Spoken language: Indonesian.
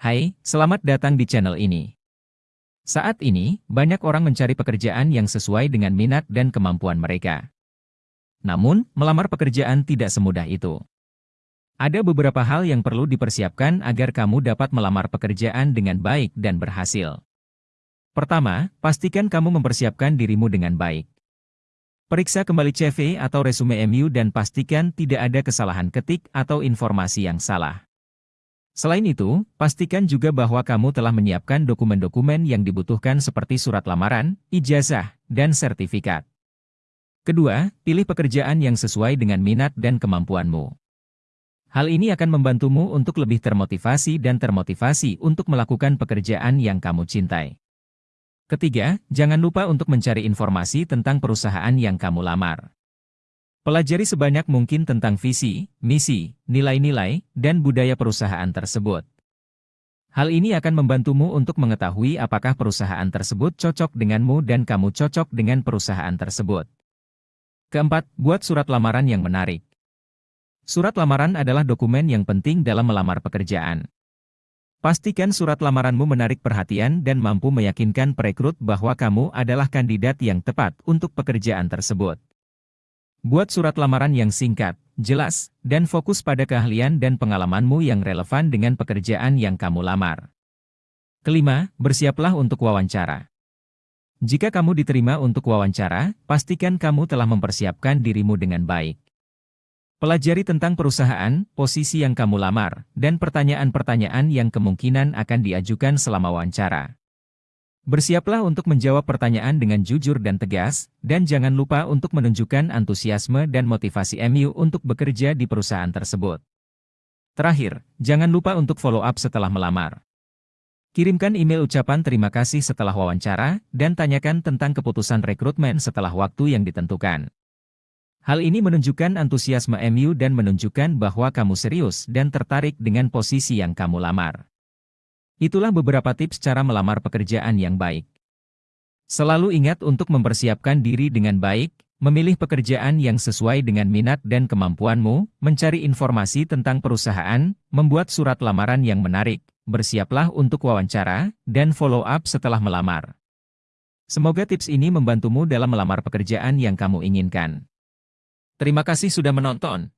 Hai, selamat datang di channel ini. Saat ini, banyak orang mencari pekerjaan yang sesuai dengan minat dan kemampuan mereka. Namun, melamar pekerjaan tidak semudah itu. Ada beberapa hal yang perlu dipersiapkan agar kamu dapat melamar pekerjaan dengan baik dan berhasil. Pertama, pastikan kamu mempersiapkan dirimu dengan baik. Periksa kembali CV atau resume MU dan pastikan tidak ada kesalahan ketik atau informasi yang salah. Selain itu, pastikan juga bahwa kamu telah menyiapkan dokumen-dokumen yang dibutuhkan seperti surat lamaran, ijazah, dan sertifikat. Kedua, pilih pekerjaan yang sesuai dengan minat dan kemampuanmu. Hal ini akan membantumu untuk lebih termotivasi dan termotivasi untuk melakukan pekerjaan yang kamu cintai. Ketiga, jangan lupa untuk mencari informasi tentang perusahaan yang kamu lamar. Pelajari sebanyak mungkin tentang visi, misi, nilai-nilai, dan budaya perusahaan tersebut. Hal ini akan membantumu untuk mengetahui apakah perusahaan tersebut cocok denganmu dan kamu cocok dengan perusahaan tersebut. Keempat, buat surat lamaran yang menarik. Surat lamaran adalah dokumen yang penting dalam melamar pekerjaan. Pastikan surat lamaranmu menarik perhatian dan mampu meyakinkan perekrut bahwa kamu adalah kandidat yang tepat untuk pekerjaan tersebut. Buat surat lamaran yang singkat, jelas, dan fokus pada keahlian dan pengalamanmu yang relevan dengan pekerjaan yang kamu lamar. Kelima, bersiaplah untuk wawancara. Jika kamu diterima untuk wawancara, pastikan kamu telah mempersiapkan dirimu dengan baik. Pelajari tentang perusahaan, posisi yang kamu lamar, dan pertanyaan-pertanyaan yang kemungkinan akan diajukan selama wawancara. Bersiaplah untuk menjawab pertanyaan dengan jujur dan tegas, dan jangan lupa untuk menunjukkan antusiasme dan motivasi MU untuk bekerja di perusahaan tersebut. Terakhir, jangan lupa untuk follow up setelah melamar. Kirimkan email ucapan terima kasih setelah wawancara, dan tanyakan tentang keputusan rekrutmen setelah waktu yang ditentukan. Hal ini menunjukkan antusiasme MU dan menunjukkan bahwa kamu serius dan tertarik dengan posisi yang kamu lamar. Itulah beberapa tips cara melamar pekerjaan yang baik. Selalu ingat untuk mempersiapkan diri dengan baik, memilih pekerjaan yang sesuai dengan minat dan kemampuanmu, mencari informasi tentang perusahaan, membuat surat lamaran yang menarik, bersiaplah untuk wawancara, dan follow up setelah melamar. Semoga tips ini membantumu dalam melamar pekerjaan yang kamu inginkan. Terima kasih sudah menonton.